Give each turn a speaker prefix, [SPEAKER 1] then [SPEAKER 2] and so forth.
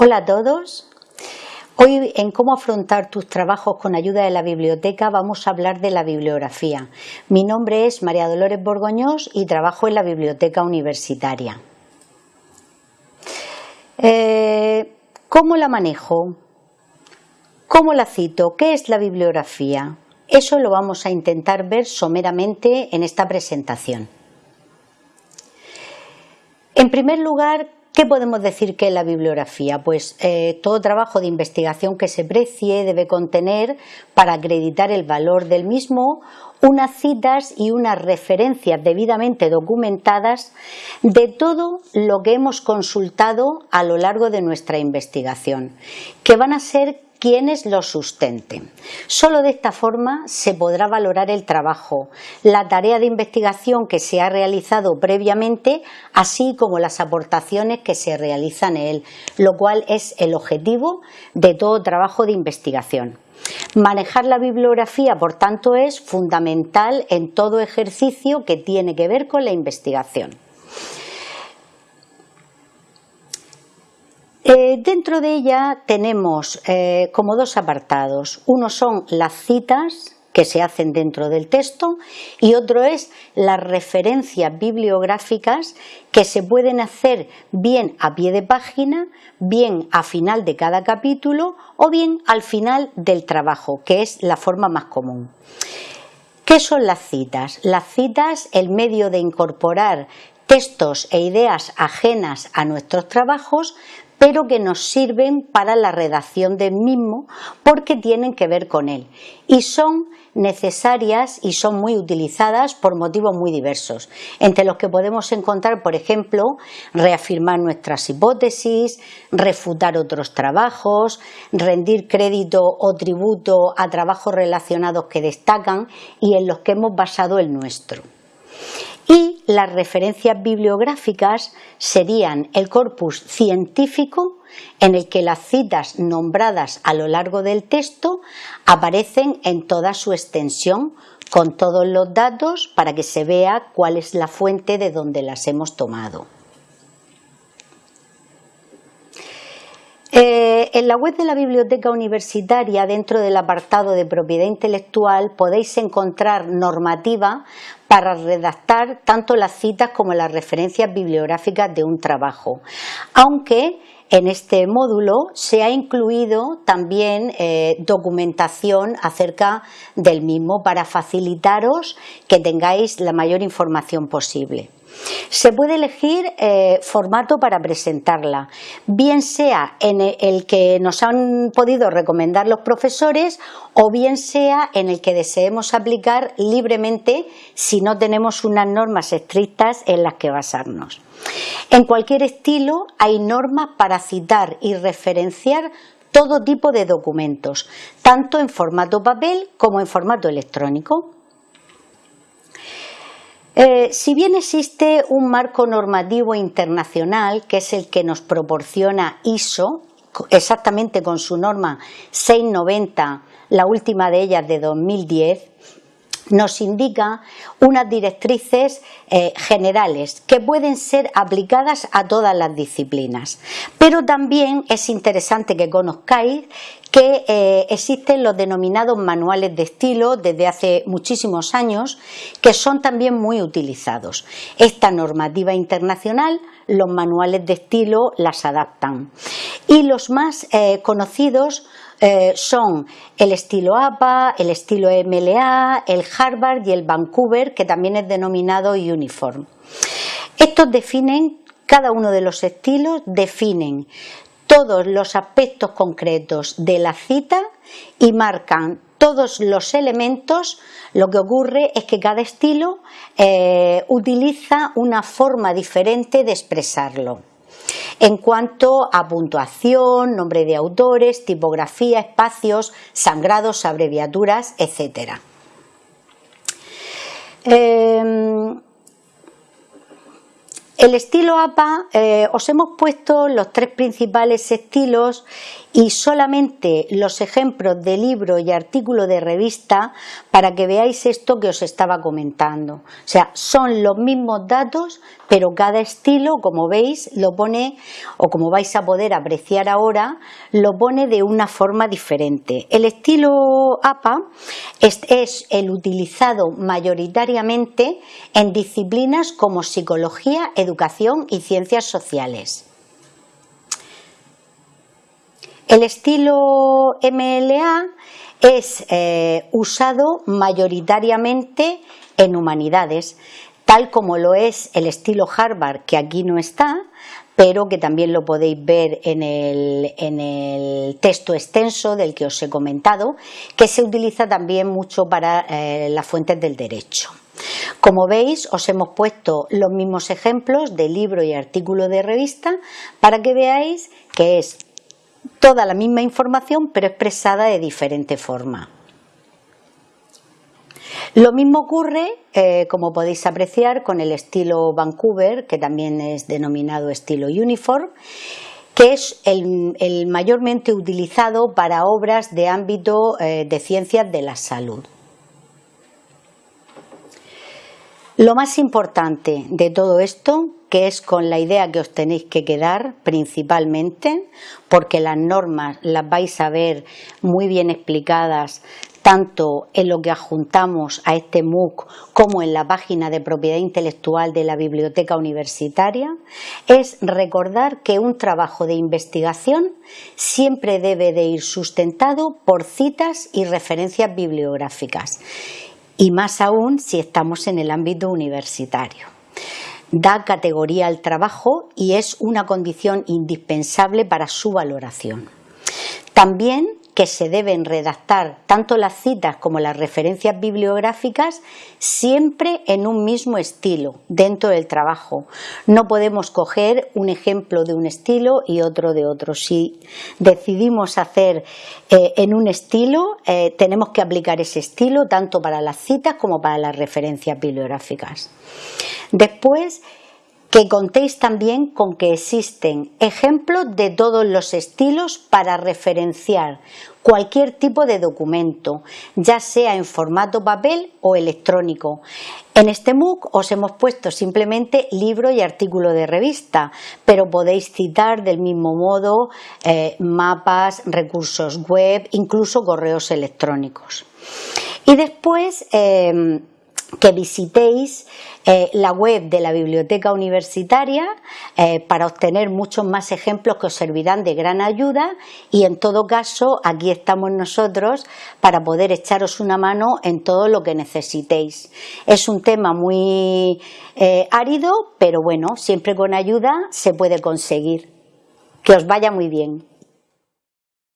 [SPEAKER 1] Hola a todos. Hoy en cómo afrontar tus trabajos con ayuda de la biblioteca vamos a hablar de la bibliografía. Mi nombre es María Dolores Borgoñós y trabajo en la biblioteca universitaria. Eh, ¿Cómo la manejo? ¿Cómo la cito? ¿Qué es la bibliografía? Eso lo vamos a intentar ver someramente en esta presentación. En primer lugar, ¿Qué podemos decir que es la bibliografía? Pues eh, todo trabajo de investigación que se precie debe contener, para acreditar el valor del mismo, unas citas y unas referencias debidamente documentadas de todo lo que hemos consultado a lo largo de nuestra investigación, que van a ser quienes lo sustenten. Solo de esta forma se podrá valorar el trabajo, la tarea de investigación que se ha realizado previamente, así como las aportaciones que se realizan en él, lo cual es el objetivo de todo trabajo de investigación. Manejar la bibliografía, por tanto, es fundamental en todo ejercicio que tiene que ver con la investigación. Eh, dentro de ella tenemos eh, como dos apartados. Uno son las citas que se hacen dentro del texto y otro es las referencias bibliográficas que se pueden hacer bien a pie de página, bien a final de cada capítulo o bien al final del trabajo, que es la forma más común. ¿Qué son las citas? Las citas, el medio de incorporar textos e ideas ajenas a nuestros trabajos, pero que nos sirven para la redacción del mismo porque tienen que ver con él y son necesarias y son muy utilizadas por motivos muy diversos, entre los que podemos encontrar, por ejemplo, reafirmar nuestras hipótesis, refutar otros trabajos, rendir crédito o tributo a trabajos relacionados que destacan y en los que hemos basado el nuestro. Y las referencias bibliográficas serían el corpus científico en el que las citas nombradas a lo largo del texto aparecen en toda su extensión con todos los datos para que se vea cuál es la fuente de donde las hemos tomado. En la web de la Biblioteca Universitaria, dentro del apartado de propiedad intelectual, podéis encontrar normativa para redactar tanto las citas como las referencias bibliográficas de un trabajo, aunque en este módulo se ha incluido también eh, documentación acerca del mismo para facilitaros que tengáis la mayor información posible. Se puede elegir eh, formato para presentarla, bien sea en el que nos han podido recomendar los profesores o bien sea en el que deseemos aplicar libremente si no tenemos unas normas estrictas en las que basarnos. En cualquier estilo hay normas para citar y referenciar todo tipo de documentos, tanto en formato papel como en formato electrónico. Eh, si bien existe un marco normativo internacional, que es el que nos proporciona ISO, exactamente con su norma 690, la última de ellas de 2010, nos indica unas directrices eh, generales que pueden ser aplicadas a todas las disciplinas. Pero también es interesante que conozcáis que eh, existen los denominados manuales de estilo desde hace muchísimos años que son también muy utilizados. Esta normativa internacional, los manuales de estilo las adaptan. Y los más eh, conocidos eh, son el estilo APA, el estilo MLA, el Harvard y el Vancouver, que también es denominado Uniform. Estos definen, cada uno de los estilos definen todos los aspectos concretos de la cita y marcan todos los elementos, lo que ocurre es que cada estilo eh, utiliza una forma diferente de expresarlo en cuanto a puntuación, nombre de autores, tipografía, espacios, sangrados, abreviaturas, etc. El estilo APA, eh, os hemos puesto los tres principales estilos y solamente los ejemplos de libro y artículo de revista para que veáis esto que os estaba comentando. O sea, son los mismos datos, pero cada estilo, como veis, lo pone, o como vais a poder apreciar ahora, lo pone de una forma diferente. El estilo APA es, el utilizado mayoritariamente en disciplinas como psicología, educación y ciencias sociales. El estilo MLA es eh, usado mayoritariamente en humanidades, tal como lo es el estilo Harvard, que aquí no está, pero que también lo podéis ver en el, texto extenso del que os he comentado, que se utiliza también mucho para eh, las fuentes del derecho. Como veis, os hemos puesto los mismos ejemplos de libro y artículo de revista para que veáis que es toda la misma información pero expresada de diferente forma. Lo mismo ocurre, eh, como podéis apreciar, con el estilo Vancouver, que también es denominado estilo Uniform, que es el, mayormente utilizado para obras de ámbito eh, de ciencias de la salud. Lo más importante de todo esto, que es con la idea que os tenéis que quedar principalmente, porque las normas las vais a ver muy bien explicadas tanto en lo que adjuntamos a este MOOC como en la página de propiedad intelectual de la biblioteca universitaria, es recordar que un trabajo de investigación siempre debe de ir sustentado por citas y referencias bibliográficas y más aún si estamos en el ámbito universitario. Da categoría al trabajo y es una condición indispensable para su valoración. También que se deben redactar tanto las citas como las referencias bibliográficas siempre en un mismo estilo dentro del trabajo. No podemos coger un ejemplo de un estilo y otro de otro. Si decidimos hacer eh, en un estilo, eh, tenemos que aplicar ese estilo tanto para las citas como para las referencias bibliográficas. Después, que contéis también con que existen ejemplos de todos los estilos para referenciar cualquier tipo de documento, ya sea en formato papel o electrónico. En este MOOC os hemos puesto simplemente libro y artículo de revista, pero podéis citar del mismo modo eh, mapas, recursos web, incluso correos electrónicos. Y después eh, que visitéis eh, la web de la biblioteca universitaria eh, para obtener muchos más ejemplos que os servirán de gran ayuda y en todo caso aquí estamos nosotros para poder echaros una mano en todo lo que necesitéis. Es un tema muy eh, árido pero bueno, siempre con ayuda se puede conseguir. Que os vaya muy bien.